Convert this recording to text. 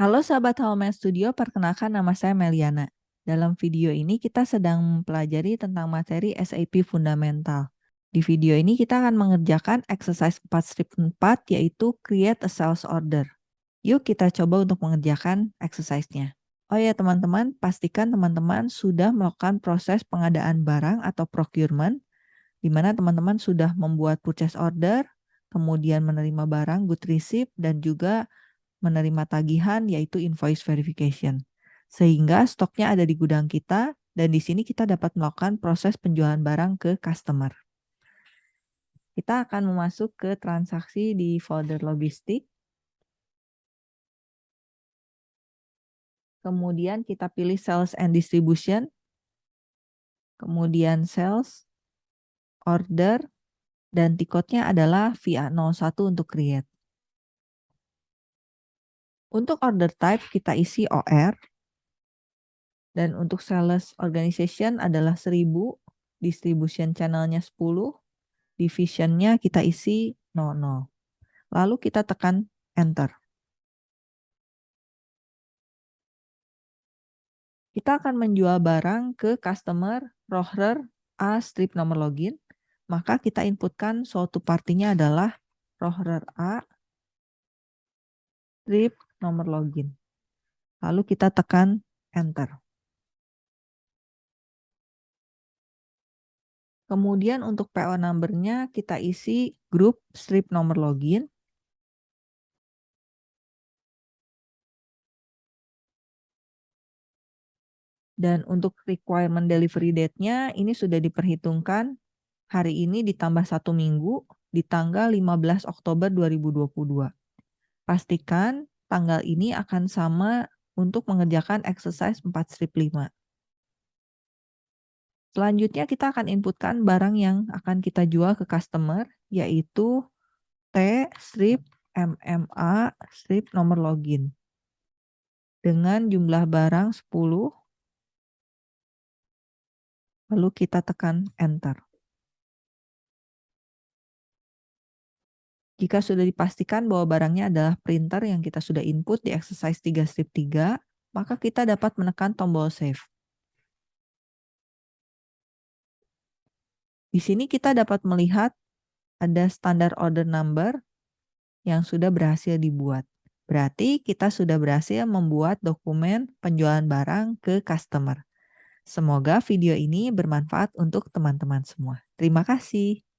Halo sahabat Home Studio, perkenalkan nama saya Meliana. Dalam video ini kita sedang mempelajari tentang materi SAP Fundamental. Di video ini kita akan mengerjakan exercise 4 strip 4 yaitu create a sales order. Yuk kita coba untuk mengerjakan exercise-nya. Oh ya teman-teman, pastikan teman-teman sudah melakukan proses pengadaan barang atau procurement, di mana teman-teman sudah membuat purchase order, kemudian menerima barang, good receipt, dan juga menerima tagihan yaitu invoice verification. Sehingga stoknya ada di gudang kita dan di sini kita dapat melakukan proses penjualan barang ke customer. Kita akan memasuk ke transaksi di folder logistik. Kemudian kita pilih sales and distribution. Kemudian sales, order, dan tiketnya adalah via 01 untuk create. Untuk order type kita isi OR. Dan untuk sales organization adalah 1000, distribution channelnya 10, divisionnya kita isi 00. Lalu kita tekan enter. Kita akan menjual barang ke customer rohrer A strip nomor login. Maka kita inputkan suatu partinya adalah rohrer A strip nomor login. Lalu kita tekan enter. Kemudian untuk PO number-nya kita isi grup strip nomor login. Dan untuk requirement delivery date-nya ini sudah diperhitungkan hari ini ditambah satu minggu di tanggal 15 Oktober 2022. Pastikan tanggal ini akan sama untuk mengerjakan exercise 4 strip 5. Selanjutnya kita akan inputkan barang yang akan kita jual ke customer, yaitu T strip MMA strip nomor login. Dengan jumlah barang 10, lalu kita tekan enter. Jika sudah dipastikan bahwa barangnya adalah printer yang kita sudah input di exercise 3 strip 3, maka kita dapat menekan tombol save. Di sini kita dapat melihat ada standar order number yang sudah berhasil dibuat. Berarti kita sudah berhasil membuat dokumen penjualan barang ke customer. Semoga video ini bermanfaat untuk teman-teman semua. Terima kasih.